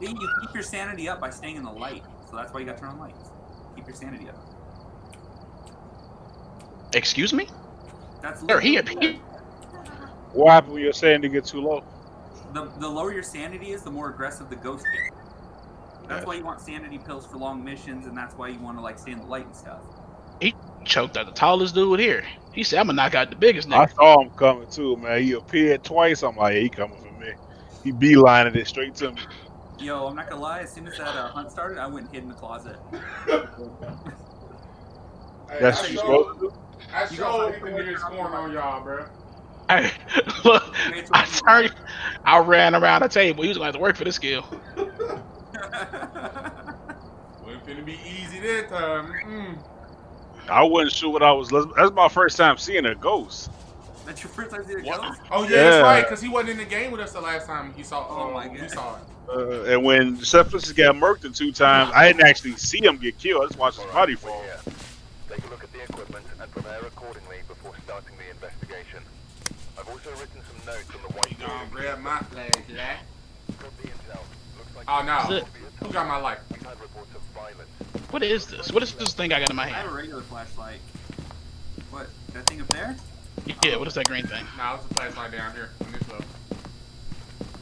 See, you keep your sanity up by staying in the light. So that's why you got to turn on lights. Keep your sanity up. Excuse me? That's There, he appeared. What happened when you're saying to get too low? The, the lower your sanity is, the more aggressive the ghost gets. That's Yeah. why you want sanity pills for long missions, and that's why you want to like stay in the light and stuff. He choked out the tallest dude here. He said, I'm gonna knock out the biggest I saw him coming too, man. He appeared twice. I'm like, he coming for me. He beelining it straight to me. Yo, I'm not gonna lie. As soon as that uh, hunt started, I went and hid in the closet. Hey, That's I what you sure, supposed. I You sure got hit the niggas scoring on y'all, bro. Hey, look, I turned, I ran around the table. He was gonna have to work for this skill. Wasn't finna be easy that time. Mm. I wasn't sure what I was. That's my first time seeing a ghost. That's your first time seeing a What? ghost? Oh yeah, that's Yeah. right, cause he wasn't in the game with us the last time he saw. Oh, um, my we God. saw it. Uh, and when Cephalus got murked the two times, I didn't actually see him get killed. I just watched his body fall. Yeah. Take a look at the equipment and prepare accordingly before starting the investigation. I've also written some notes on the white Gonna grab my flag, yeah. Got the intel. Looks like Oh no, who got my light? we've had reports of violence. What is this? What is this thing I got in my hand? I have a regular flashlight. What? That thing up there? Yeah, what is that green thing? Nah, it's a flashlight down here on this level.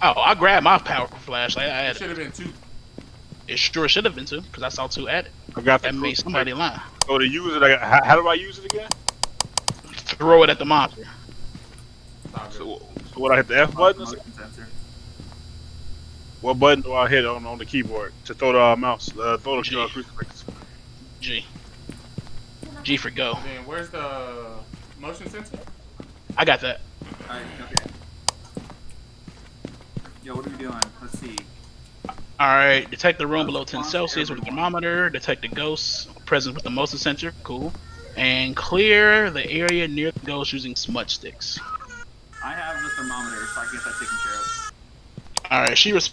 Oh, I grabbed my powerful flashlight. I It should have been two. It sure should have been two, because I saw two at it. I got That made somebody lie. So to use it, I got, how, how do I use it again? Throw it at the monster. It's all good. So, so what I hit the F button? or something? Motion sensor. What button do I hit on on the keyboard to throw the uh, mouse? Uh, throw the G. uh, crucifix. G. G for go. Then where's the motion sensor? I got that. Alright, okay. Yo, what are we doing? Let's see. Alright, detect the room below 10 Celsius with a thermometer. Detect the ghosts presence with the motion sensor. Cool. And clear the area near the ghost using smudge sticks. I have the thermometer, so I can get that taken care of. Alright, she was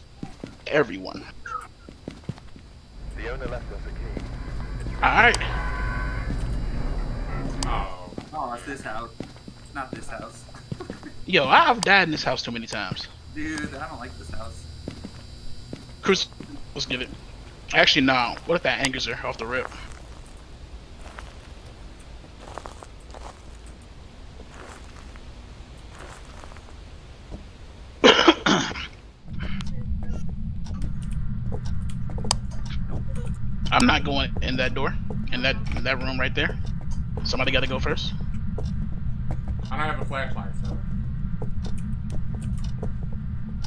everyone. The owner left us a key. Alright. Oh, Oh, it's this house. Not this house. Yo, I've died in this house too many times. Dude, I don't like this house. Chris, let's get it. Actually, no. What if that angers her off the rip? I'm not going in that door, in that in that room right there. Somebody got to go first. I don't have a flashlight, so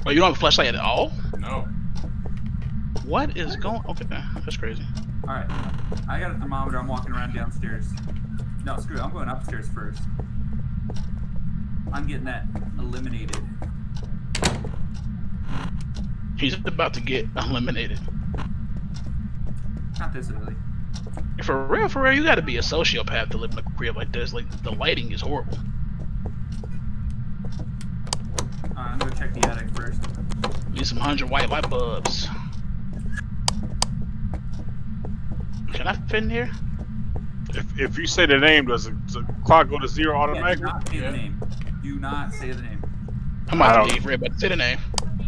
Oh, you don't have a flashlight at all? no. What is going? Okay, that's crazy. Alright. I got a thermometer. I'm walking around downstairs. No, screw it. I'm going upstairs first. I'm getting that eliminated. He's about to get eliminated. Not this early. For real, for real, you gotta be a sociopath to live in a crib like this. Like the lighting is horrible. Alright, I'm gonna check the attic first. Need some hundred white light bulbs. Can I fit in here? If, if you say the name, does the, does the clock go to zero Yeah, do automatically? not say Yeah. the name. Do not say the name. I'm I about don't- to leave, Red, but say the name.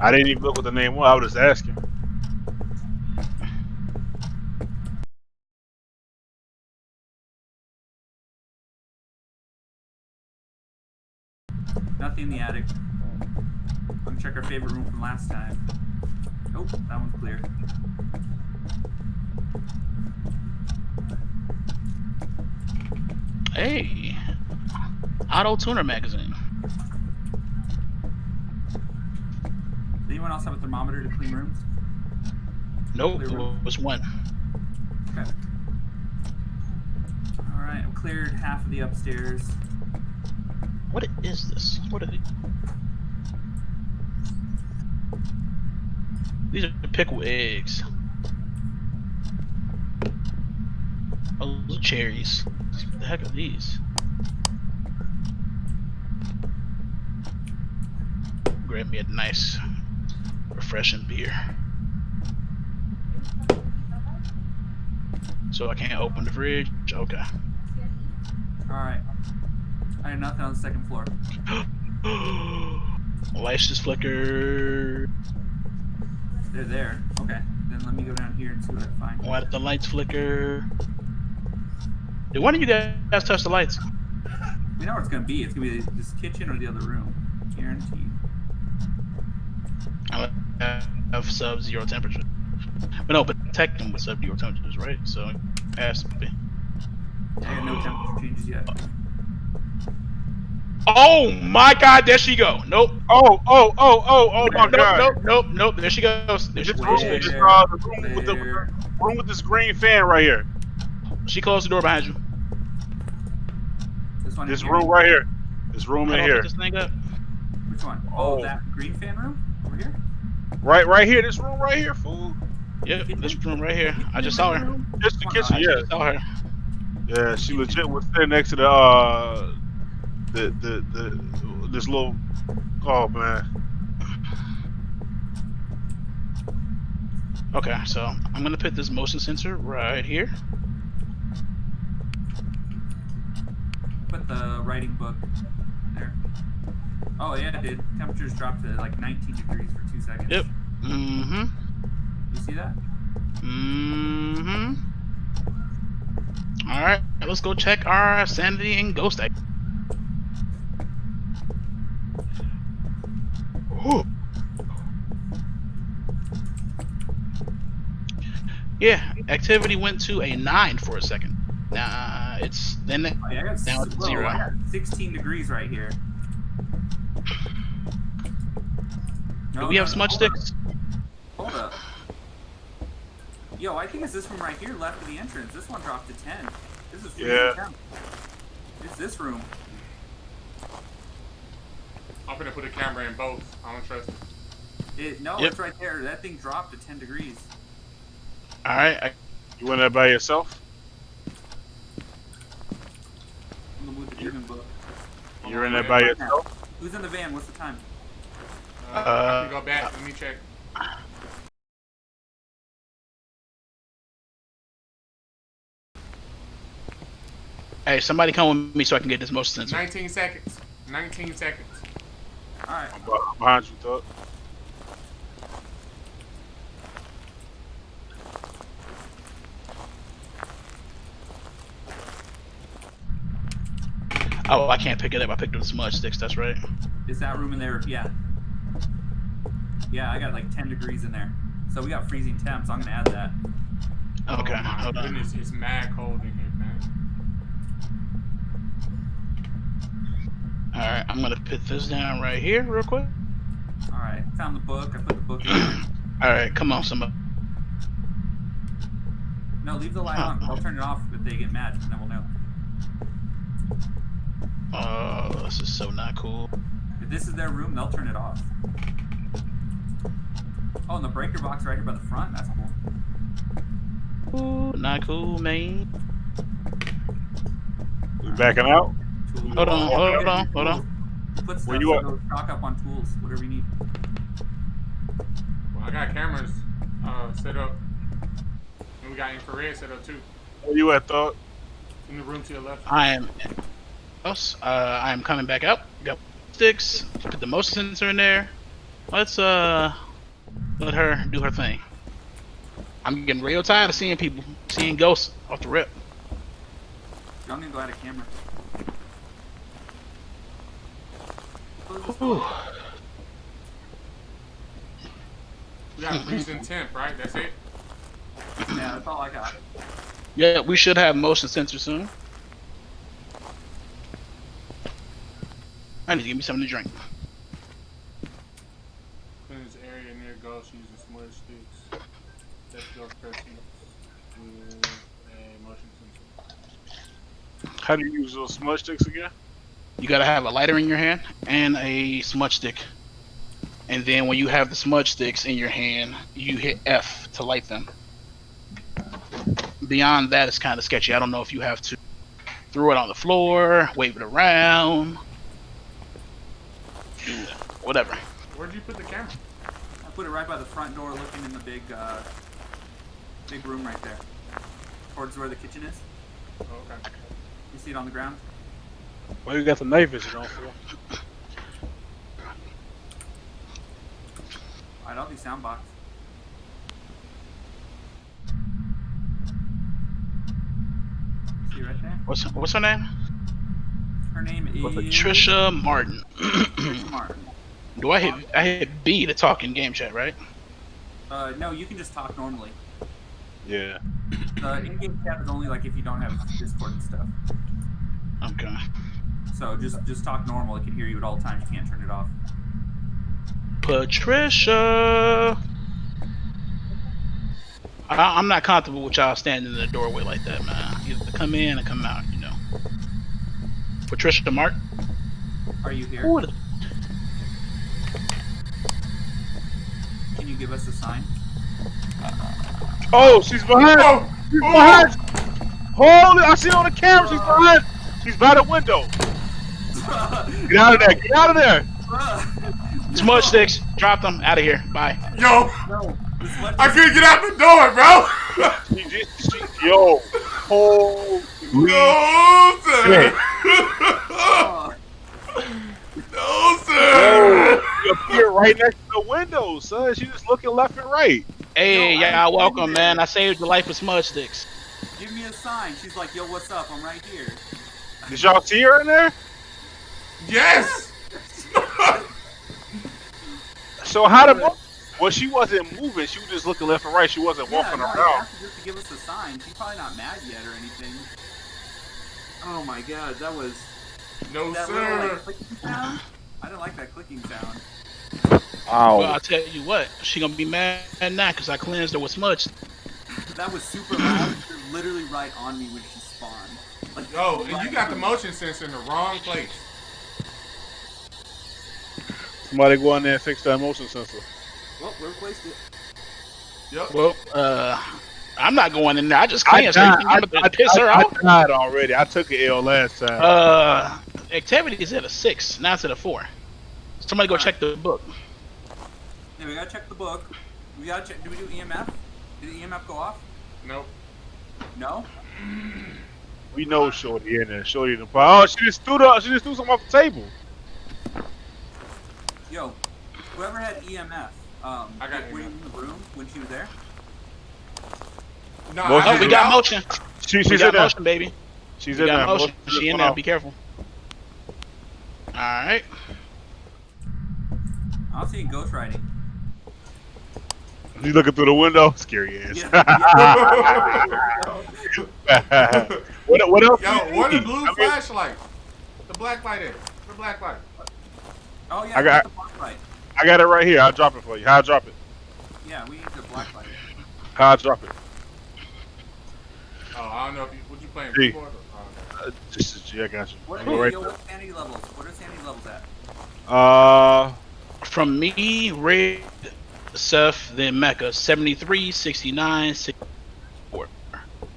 I didn't even look what the name was. I was just asking. Nothing in the attic. I'm gonna check our favorite room from last time. Nope, that one's clear. Hey, Auto Tuner magazine. Does anyone else have a thermometer to clean rooms? Nope, Clear it was one. Okay. Alright, I've cleared half of the upstairs. What is this? What are these? These are pickle eggs. Oh, those are cherries. What the heck are these? Grab me a nice, refreshing beer. So I can't open the fridge? Okay. Alright. I have nothing on the second floor. Lights just flicker. They're there. Okay. Then let me go down here and see what I find. Why did the lights flicker? Why don't you guys touch the lights? We know where it's gonna be. It's gonna be this kitchen or the other room. Guaranteed. I have sub zero temperature. But no, but protect with sub zero temperatures, right? So it has to be. I got no temperature changes yet. Oh my god, there she go. Nope. Oh, oh, oh, oh, oh my nope, god. nope, nope, nope. There she goes. There she This goes. room, There. this, uh, the room with the room with this green fan right here. She closed the door behind you. This one. This here? room right here. This room How in here. this thing up? Which one? Oh, Oh. that green fan room over here. Right, right here. This room right here, fool. Yep, this room right here. I just saw her. Just the kitchen, I yeah. just saw her. Yeah, she legit was sitting next to the uh the the the this little oh man. Okay, so I'm gonna put this motion sensor right here. Put the writing book there. Oh yeah, it did. Temperatures dropped to like 19 degrees for two seconds. Yep. Mm-hmm. You see that? Mm-hmm. Alright, let's go check our sanity and ghost act. Yeah, activity went to a 9 for a second. Nah, it's then Oh, yeah, Now s- it's whoa, zero. I got 16 degrees right here. do we no, have no, smudge sticks? Hold up. Yo, I think it's this room right here left of the entrance. This one dropped to 10. This is freezing Yeah. temp. It's this room. I'm gonna put a camera in both. I don't trust it. It no, Yep. it's right there. That thing dropped to 10 degrees. Alright, I, You went there by yourself? I'm gonna move the demon book. Hold You're in there by right now. yourself? Who's in the van? What's the time? Uh, I Uh, can go back. Let me check. hey, somebody come with me so I can get this motion sensor. 19 seconds. 19 seconds. All right. I'm behind you, thought. Oh, I can't pick it up. I picked up the smudge sticks, that's right. Is that room in there? Yeah. Yeah, I got like 10 degrees in there. So we got freezing temps. I'm gonna add that. Okay, oh my hold on. goodness, it's mad cold in here, man. Alright, I'm gonna put this down right here real quick. All right. Found the book. I put the book in. Alright, come on, somebody. No, leave the light on. I'll turn it off if they get mad, and then we'll know. Oh, this is so not cool. If this is their room, they'll turn it off. Oh, and the breaker box right here by the front. That's cool. Ooh, not cool, man. We backing out? Tool. Hold on, hold on, hold on. Put stuff Where you so at? it'll stock up on tools, whatever you need. Well, I got cameras uh, set up. And we got infrared set up too. Where you at, thought? In the room to your left. I am. Else, uh, I am coming back up. Got sticks. Put the motion sensor in there. Let's uh, let her do her thing. I'm getting real tired of seeing people, seeing ghosts off the rip. I'm gonna go add a camera. Close this Whew. We got freezing temp, right? That's it. Yeah, that's all I got. Yeah, we should have motion sensor soon. I need to give me something to drink. In this area near ghosts using smudge sticks. Let's go with a motion sensor. How do you use those smudge sticks again? You gotta have a lighter in your hand and a smudge stick. And then when you have the smudge sticks in your hand, you hit F to light them. Beyond that, it's kind of sketchy. I don't know if you have to throw it on the floor, wave it around, do whatever. Where'd you put the camera? I put it right by the front door, looking in the big, uh, big room right there, towards where the kitchen is. Oh, okay. You see it on the ground? Well, you got the night vision on for? I love these soundbox. See right there? What's what's her name? Her name is Patricia Martin. Martin. Do I hit I hit B to talk in game chat, right? Uh, no, you can just talk normally. Yeah. The in-game chat is only like if you don't have Discord and stuff. Okay. So just just talk normal. It can hear you at all times. You can't turn it off. Patricia. I, I'm not comfortable with y'all standing in the doorway like that, man. Either come in or come out, you know. Patricia Martin. Are you here? Who the- Can you give us a sign? Oh, she's behind. Oh, She's oh. behind. Holy! I see it on the camera. She's behind. She's by the window. Get out of there. Get out of there. Smudge sticks. Drop them. Out of here. Bye. Yo, no, I couldn't get out the door, bro. She just, she, yo, holy. no, sir. Oh, no, Yo, sir. you appear right next to the window, son. She just looking left and right. Hey, Yo, y'all I'm welcome, man. I saved the life of Smudge sticks. give me a sign. She's like, yo, what's up? I'm right here. Did y'all see her in there? Yes. So how the mo- well, she wasn't moving. She was just looking left and right. She wasn't Yeah, walking no, I around. asked just to give us a sign. She's probably not mad yet or anything. Oh my god, that was No, that little like sir. clicking sound. I didn't like that clicking sound. Wow. Well, I'll tell you what. She gonna be mad now because I cleansed her with Smudge. That was super loud. She was literally right on me when she spawned. Like, Yo, and you got the motion sensor in the wrong place. Somebody go in there and fix that motion sensor. Well, we replaced it. Yep. Well, uh, I'm not going in there. I just I cleansed her. died, You I, think I'm I, gonna piss her I, off? I died already. I took an L last time. Uh, activities at a six. Now it's at a four. Somebody go check the book. Yeah, we gotta check the book. We gotta check. Do we do EMF? Did the EMF go off? Nope. No. we know Shorty in there. Shorty in the Oh, she just threw the, she just threw something off the table. Yo, whoever had EMF, um, I got were you in the room when she was there? No, Oh, we got motion. She, We she's in got there. motion, baby. She's We in got there. motion. Motion She in there. Be careful. All right. I don't see ghost writing. You looking through the window? Scary ass. Yeah. what, what else? Yo, do what the blue I mean, flashlight? The black light is. The black light. Oh yeah, I got- the black light. I got it right here. I'll drop it for you. How I drop it? Yeah, we need the black light. How I drop it? Oh, I don't know if you, what you playing Hey. keyboard or, uh, Uh, just as yeah, I got you. What, Go right yo, what sanity levels? What are sanity levels at? Uh, From me, Red, Seth, then Mecca. 73, 69, 64.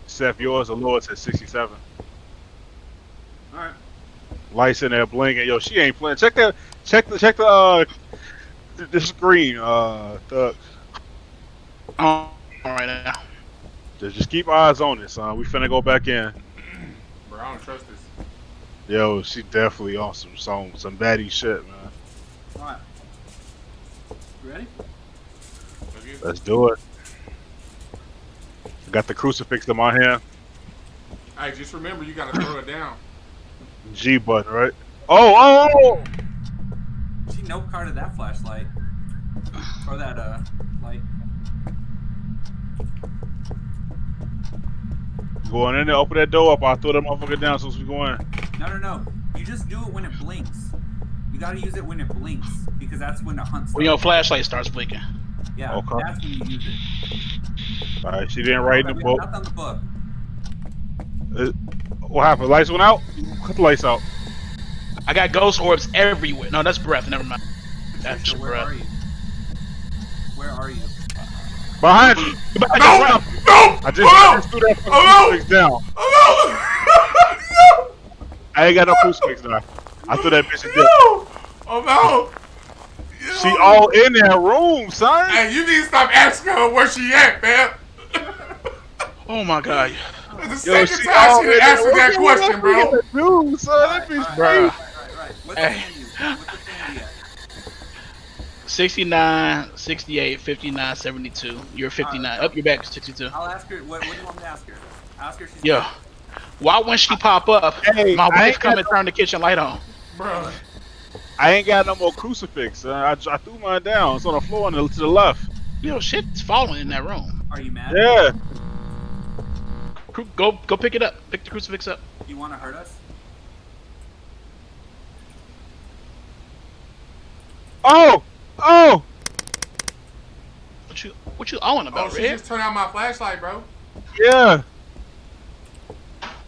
Seth, yours the lowest at 67. All right. Lights in there blinking. Yo, she ain't playing. Check that. Check the. Check the. Uh, th- the screen. Uh, Thug. Oh, all right now. Just, just keep eyes on this. son. We finna go back in. bro, I don't trust this. Yo, she definitely on some some some baddie shit, man. All right. You ready? Let's do it. Got the crucifix in my hand. Hey, just remember you gotta throw it down. G button, right? Oh, oh, oh! She no carded that flashlight. Or that uh light. Going in there, open that door up. I'll throw that motherfucker down as soon as we go in. No, no, no. You just do it when it blinks. You gotta use it when it blinks because that's when the hunt When your flashlight starts blinking. Yeah, Okay. that's when you use it. Alright, she didn't write in the book. have Nothing on the book. What happened? Lights went out? Cut the lights out. I got ghost orbs everywhere. No, that's breath. Never mind. That's Trisha, where breath. are you? Where are you? Behind you! No! No! I just, I just threw that fucking Oh, no! crucifix down. Oh I ain't got no crucifix now. I threw that bitch in no! there. No! Oh no! Yo. She all in that room, son. Hey, you need to stop asking her where she at, man. Oh my god. The Yo, second she time all she in done there. answered that question, bro. Dude, son, that bitch Alright, crazy. Hey. sanity? What's the sanity at? 69, 68, 59, 72. You're 59. Up your back, 62. I'll ask her. What, what do you want me to ask her? Ask her. She's Yeah. Why when she pop up, Hey, my I wife come got and turn the kitchen light on? Bro, I ain't got no more crucifix. Uh, I, I threw mine down. It's on the floor on the, to the left. Yo, shit's falling in that room. Are you mad? Yeah. Go go pick it up. Pick the crucifix up. You want to hurt us? Oh! Oh! What you what you on oh, about, she Red? just turned on my flashlight, bro. Yeah.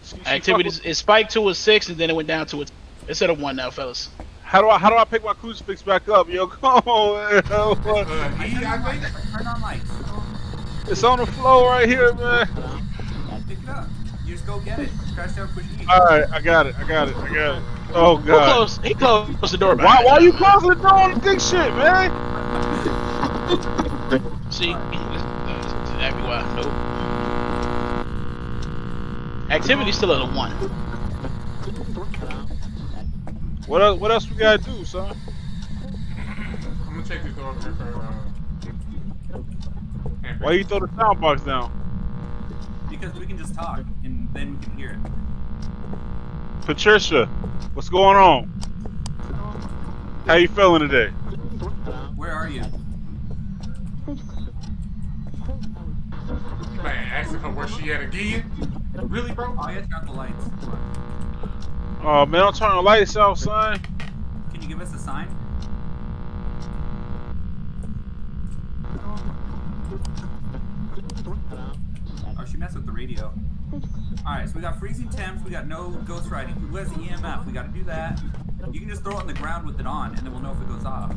She- she Activities fuck it spiked to a six and then it went down to a it's at a one now, fellas. How do I how do I pick my crucifix back up? Yo, come on, man. Uh, I E, turned I on think. lights. On lights. It's on the floor right here, man. Pick it up. You just go get it. Crash down, push E. All right, I got it. I got it. I got it. Oh Who god. closed he closed the door Why behind why you. you closing the door on the dick shit, man? See? That's exactly why. Nope. Activity's still at a one. What else? What else we gotta do, son? I'm gonna take this door over here for. Uh. Why you throw the sound box down? Because we can just talk, and then we can hear it. Patricia, what's going on? How you feeling today? Where are you? Man, asking her where she at again? Really, bro? Oh, yeah, turn out the lights. Oh man, don't turn the lights off, son. Can you give us a sign? Oh, she messed with the radio. Alright, so we got freezing temps, we got no ghost writing. Who has EMF? We gotta do that. You can just throw it on the ground with it on, and then we'll know if it goes off.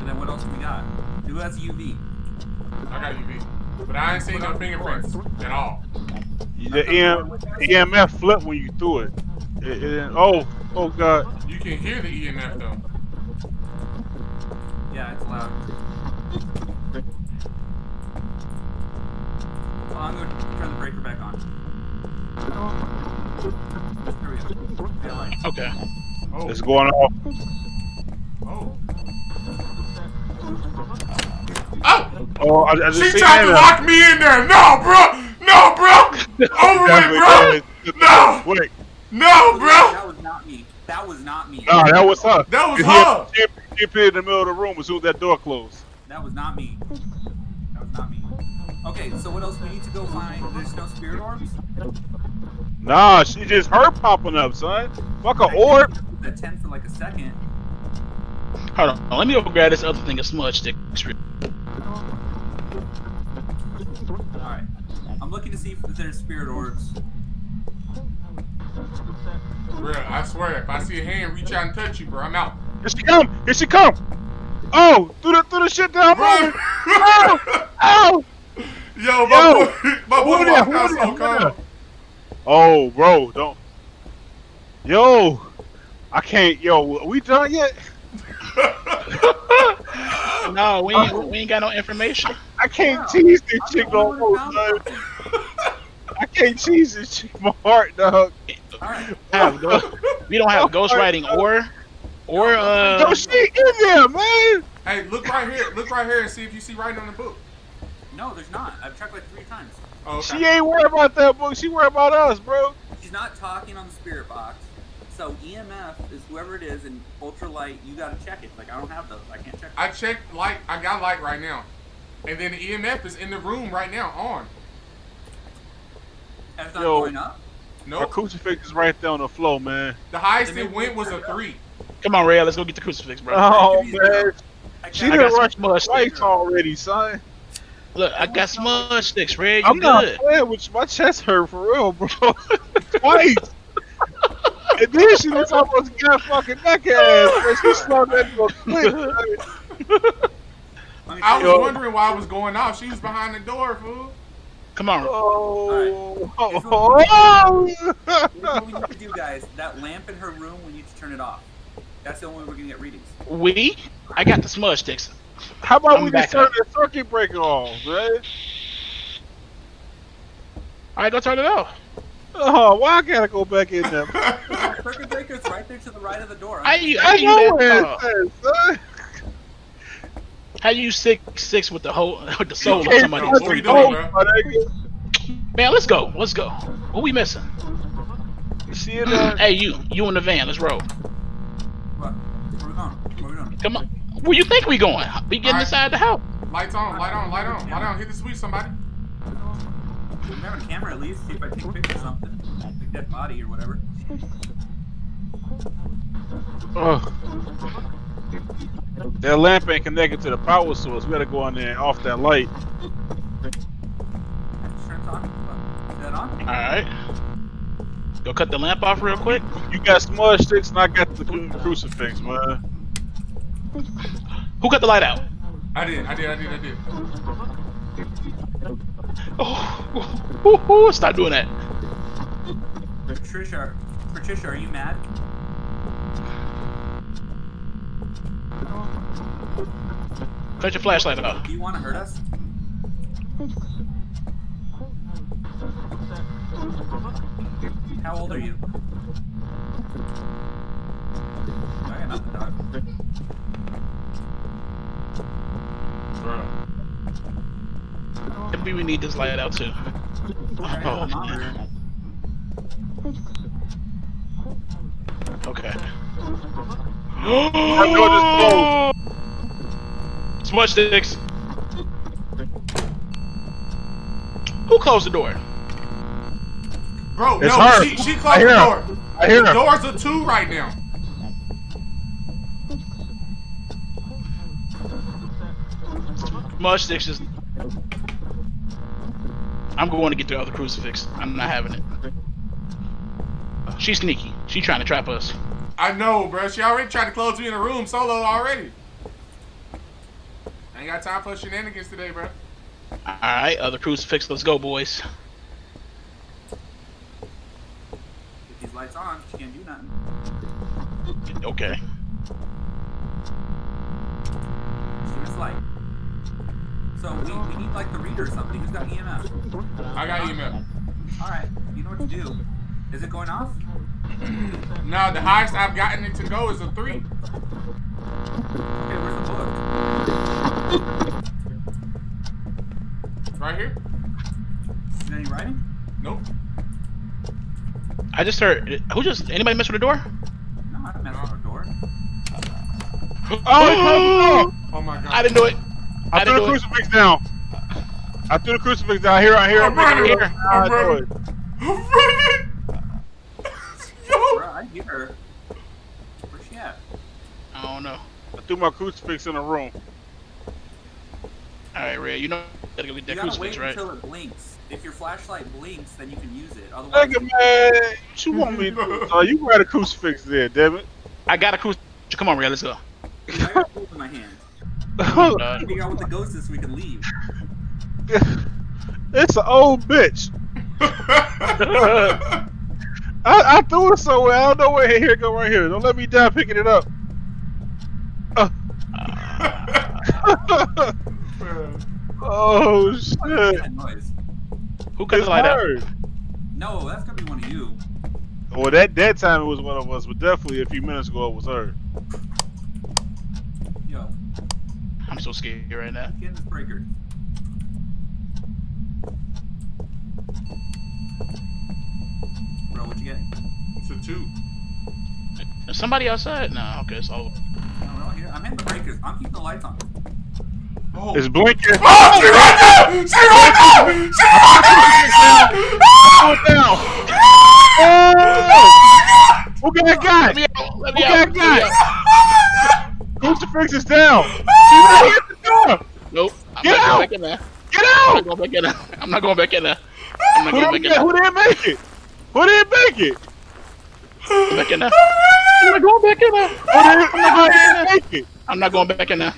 And then what else do we got? Who has UV? I got UV. But I ain't seen no fingerprints at all. The EM, EMF flipped when you threw it. It- it- oh, oh god. You can hear the EMF though. Yeah, it's loud. Well, I'm going to turn the breaker back on. There we go. Yeah, lights. Okay. Oh, It's going off. oh. Oh! Oh, I, I just She tried to lock me in there! No, bro! No, bro! Over Definitely with, bro! No! Wait, No, bro! That was not me. That was not me. nah, that was her. That was her. She, she appeared in the middle of the room as soon as that door closed. That was not me. That was not me. Okay, so what else we need to go find? There's no spirit orbs? Nah, she just her popping up, son. Fuck a orb. The 10 for like a second. Hold on. Let me go grab this other thing of smudge stick. Alright. I'm looking to see if there's spirit orbs. Bro, I swear, if I see a hand reach out and touch you, bro, I'm out. Here she come. Here she come. Oh, through the through the shit down. Bro! Moving. Ow! Ow! Yo, my Yo! boy, my boy Who there? walked out there? so Who calm. there? Oh, bro, don't. Yo, I can't. Yo, we done yet? No, we ain't, we ain't got no information. I can't Wow. tease this I'm chick the no more, who I can't tease this chick. My heart, dog. Alright. Have go- we don't have ghost writing or or Yo, uh she in there, man. hey, look right here. Look right here and see if you see writing on the book. No, there's not. I've checked like three times. Oh, okay. She ain't worried about that book. She worried about us, bro. She's not talking on the spirit box. So EMF is whoever it is, and ultralight, you gotta check it. Like I don't have those. I can't check. I checked light. I got light right now, and then the EMF is in the room right now on. And it's not Yo. going up. Our Nope. crucifix is right there on the floor, man. The highest it went was a turn it up. three. come on, Ray, let's go get the crucifix, bro. Oh man, she didn't I much got some rushed smudge twice already, son. Look, I got smudge sticks, Red. I'm You not good? playing with you. My chest hurt for real, bro. Twice. and then she was almost got fucking neck ass. Man. She slung that door quick. man. Let I was wondering why I was going off. She was behind the door, fool. Come on. Oh. Alright. oh. Here's what we need to do, guys. That lamp in her room, we need to turn it off. That's the only way we're gonna get readings. We? I got the smudge sticks. How about I'm we just turn up. the circuit breaker off, man? All right, go turn it off. Oh, why I gotta go back in there? The circuit breaker's right there to the right of the door. How you, how I you know that where it says, how How you six six with the whole with the soul of somebody? trust What we the doing, ghost, bro? my nigga. Man, let's go. Let's go. What we missing? You see it? Uh, Hey, you, you in the van? Let's roll. What? Where we going? Where we going? Come on. Where you think we going? We getting Alright. inside the house. Lights on, light on, light on, light on. Hit the switch, somebody. We have a camera at least. See if I take pictures picture of something. Like dead body or whatever. oh. That lamp ain't connected to the power source. We gotta go in there and off that light. I'm just trying to talk. Is that on? All right. Go cut the lamp off real quick. You got smudge sticks and I got the cru- crucifix, man. Who cut the light out? I did, I did, I did, I did. Oh, ooh, ooh, ooh, stop doing that. Patricia, Patricia, are you mad? Cut your flashlight off. Do you want to hurt us? How old are you? I got nothing, dog. Bro. Maybe we need this light out too. Oh. I got Oh, a monitor. Okay. know Smudge sticks. Who closed the door? Bro, It's no, her. she, she closed the door. I hear The her. doors are two right now. Smudge sticks is. I'm going to get the other crucifix. I'm not having it. She's sneaky. She trying to trap us. I know, bro. She already tried to close me in a room solo already. I ain't got time for shenanigans today, bro. All right, other crucifix. Let's go, boys. If these lights on, she can't do nothing. Okay. Shoot us light. So we, we need like the reader or something. Who's got EMF? I got email. Alright, you know what to do. Is it going off? No, the highest I've gotten it to go is a three. Okay, where's the book? Right here? Is there any writing? Nope. I just heard. Who just? Anybody mess with the door? No, I didn't mess with our door. Oh oh, oh, oh, oh my god. I didn't do it. I I threw the do it. crucifix down. I threw the crucifix down. Here, I hear. I'm it, making running. it. I'm I know running. I'm running. Yo. Bro, I hear her. Where's she at? I don't know. I threw my crucifix in the room. All right, Ray. You know gotta go get You gotta crucifix, wait right? until it blinks. If your flashlight blinks, then you can use it. Otherwise, Nigga, man, what you want me to do? Uh, you got a crucifix there, damn it. I got a crucifix. Come on, Ray. Let's go. I got a in my hand. Figure out what the ghost is so we can leave. it's an old bitch. I, I threw it somewhere. I don't know where. Here it go right here. Don't let me die picking it up. Uh. oh What's shit! that noise? who cut It's the light out? her. No, that's gonna be one of you. Well, that that time it was one of us, but definitely a few minutes ago it was her. Yo, I'm so scared right now. get in this breaker. Bro, what'd you get? It's a two. Is somebody outside? No. Okay, it's all. No, we're all here. I'm hitting the breakers. I'm keeping the lights on. Oh. It's blinking. Oh, she right there! She right there! She right Go down. Oh! Who got got? Let me out. Let me Who out. got Let me got? out. Crucifix is down. She's right here at the door. Nope. I'm Get not out. going back in there. Get I'm out! not going back in there. I'm not going back in there. I'm not Who going back didn't, in there. who didn't make it? Who didn't make it? Go back in there. I'm not going back in there. Who didn't, who didn't make it? I'm not going back in there.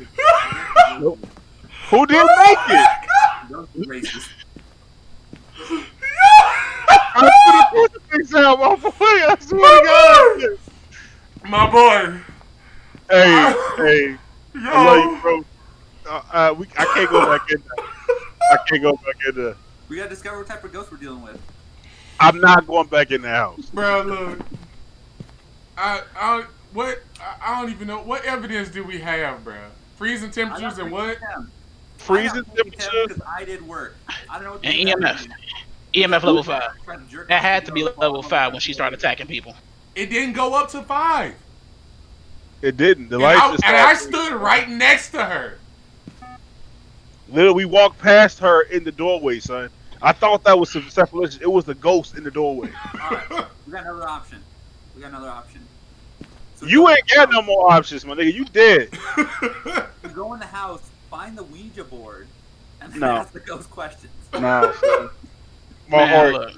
Who didn't oh make it? Ghost is racist. I threw the crucifix out, my boy. I swear to God. My boy. Hey, hey, Yo. I love you, bro. Uh, uh, we, I can't go back in there. I can't go back in there. We gotta discover what type of ghost we're dealing with. I'm not going back in the house. Bro, look. I, I, what, I, I don't even know. What evidence do we have, bro? Freezing temperatures and what? Freezing temperatures. Because I did work. I don't know what And you guys EMF. do. EMF level five. Tried to jerk That had to be level five when she started attacking people. It didn't go up to five. It didn't. The And lights I, just and I stood right next to her. Literally, we walked past her in the doorway, son. I thought that was some separation. It was the ghost in the doorway. Alright, we got another option. We got another option. So You ain't got no more options, my nigga. You dead. You go in the house, find the Ouija board, and then No. ask the ghost questions. Nah, son. My, Man, heart, look,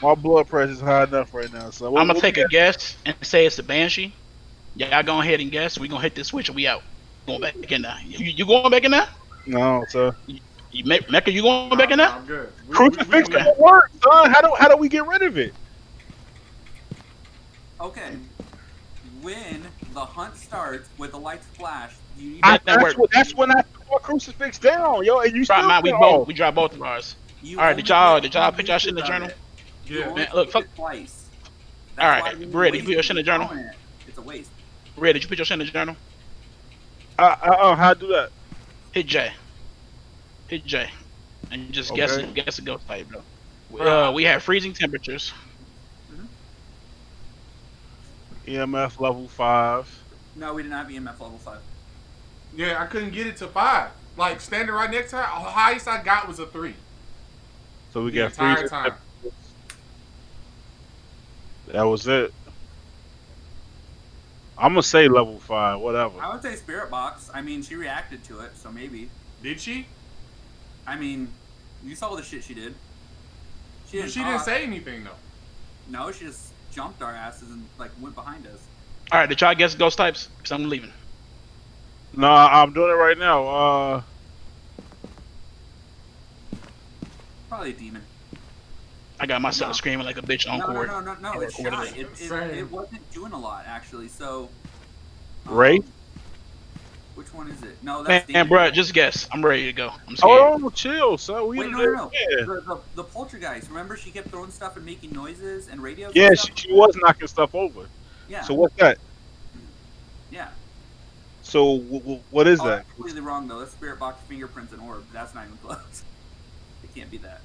my blood pressure's high enough right now, So I'm gonna take we a guess and say it's a banshee. Y'all go ahead and guess. We gonna hit this switch and we out. Going back in there. You, you going back in there? No, sir. You, Me- Mecca, you going back in there? I'm good. We- we- Crucifix we- don't work, son. How do how do we get rid of it? Okay. When the hunt starts with the lights flash, you need I, that that's, work. what, that's when I threw a crucifix down, yo, and you Drop still mine. We both we drop both of ours. you All right, did y'all- did y'all put y'all shit in the uses journal? Yeah. Man, look, fuck- it Twice. All right, why you Brady, put your shit in the journal. it. It's a waste. Red, did you put your shit in the journal? Uh, uh, uh, how do that? Hit J. Hit J. And just guess it. Guess a ghost type, bro. Uh, we have freezing temperatures. EMF E level five. No, we didn't have EMF level five. Yeah, I couldn't get it to five. Like standing right next to her, the highest I got was a three. So we The got freezing time. That was it. I'm gonna say level five, whatever. I would say spirit box. I mean, she reacted to it, so maybe. Did she? I mean, you saw the shit she did. She didn't, She didn't say anything though. No, she just jumped our asses and like went behind us. All right, did y'all guess ghost types? Cause I'm leaving. No, I'm doing it right now. Uh, Probably a demon. I got myself No. screaming like a bitch on no, no, court. no, no, no. I It's recorded it. It, it, wasn't doing a lot actually. So. um, Ray? Which one is it? No, that's man, demon. bro, just guess. I'm ready to go. I'm scared. hold on, chill, son. We Wait, in no, there. no, no. Yeah, The, the, the poltergeist. Remember, she kept throwing stuff and making noises and radios. yeah and she, she was knocking stuff over. Yeah. So what's that? yeah. So w- w- what is Oh, that? that's completely wrong though. That's spirit box, fingerprints, and orb. That's not even close. It can't be that.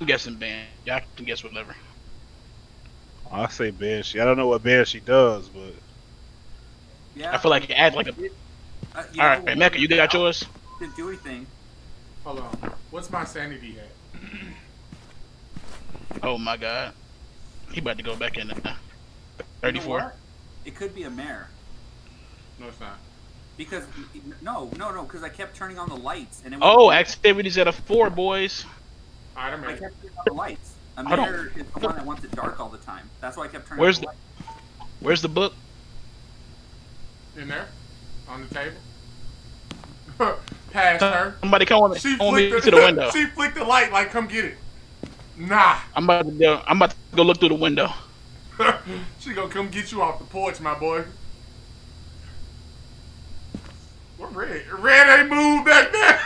I'm guessing ban. Y'all can guess whatever. I say Banshee. I don't know what Banshee does, but Yeah. I feel like it adds like a. Uh, you All know, Mecca, you got yours. Didn't do anything. Hold on. What's my sanity at? Oh my god, he about to go back in there. You know Thirty-four. It could be a mare. No, it's not. Because no, no, no. Because I kept turning on the lights and it. Oh, wouldn't- activities at a four, boys. All right, I'm I ready. kept turning on the lights. A Hold on. mare is the one that wants it dark all the time. That's why I kept turning. Where's on the, the- lights. Where's the book? In there, on the table. Past her. Somebody come on, She come on me flicked to the window. she flicked the light like, come get it. Nah. I'm about to go. I'm about to go look through the window. she gonna come get you off the porch, my boy. What red? Red ain't moved back there.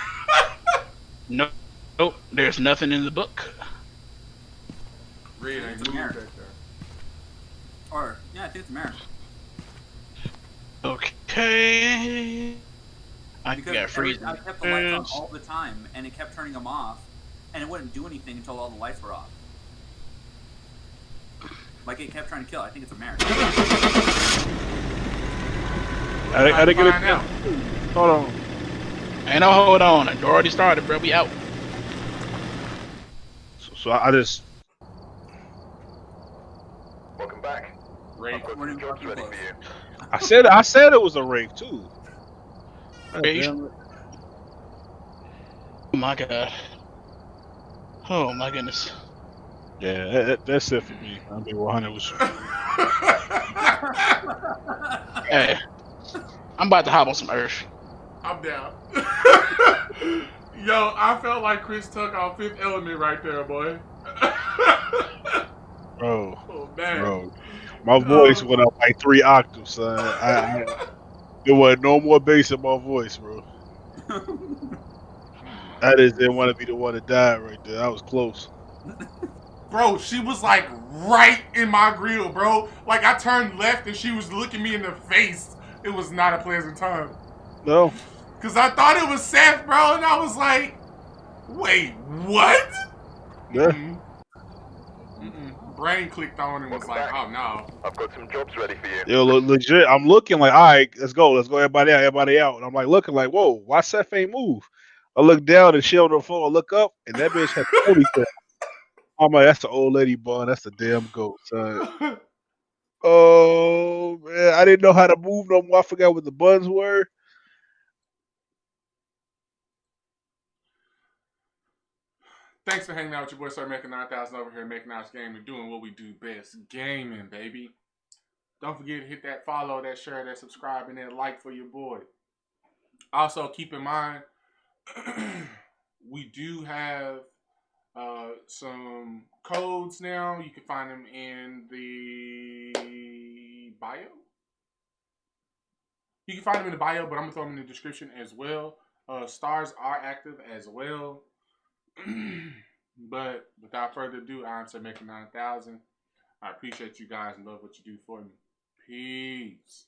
No, nope. There's nothing in the book. red ain't It's a moved mirror. there. Or yeah, I think it's a mare. Okay. I Because got every- freezing. I kept the lights on all the time, and it kept turning them off, and it wouldn't do anything until all the lights were off. Like it kept trying to kill. I think it's a mare. I, I didn't get it. out. Hold on. Ain't no hold on. It already started, bro. We out. So, so I, I just Welcome back. Red. I've got We're some in jobs fucking ready close. for. I said I said it was a rake too. God Yeah, you damn it. Oh my god. Oh my goodness. Yeah, that, that- that's it for me. I'll be 100 with you. Hey, I'm about to hop on some earth. I'm down. Yo, I felt like Chris Tuck on Fifth Element right there, boy. Bro, oh man. bro. My voice oh. went up like three octaves, son. I, I, there was no more bass in my voice, bro. I just didn't want to be the one that died right there. I was close. Bro, she was like right in my grill, bro. Like I turned left and she was looking me in the face. It was not a pleasant time. No. Cause I thought it was Seth, bro, and I was like, wait, what? Yeah. Mm-mm. Mm-mm. Brain clicked on and was like, oh no. I've got some jobs ready for you. Yo, le- legit. I'm looking like, all right, let's go, let's go, everybody out, everybody out. And I'm like looking like, whoa, why Seth ain't move? I look down and she on the phone. I look up and that bitch had 40. I'm like, that's the old lady bun. That's the damn goat, son. Oh man, I didn't know how to move no more. I forgot what the buns were. Thanks for hanging out with your boy, Sir Making 9000 over here Making House Gaming, doing what we do best gaming, baby. Don't forget to hit that follow, that share, that subscribe, and that like for your boy. Also, keep in mind, we do have uh, some codes now. You can find them in the bio. You can find them in the bio, but I'm gonna throw them in the description as well. Uh, stars are active as well. but without further ado, I'm Sir Making 9000. I appreciate you guys and love what you do for me. Peace.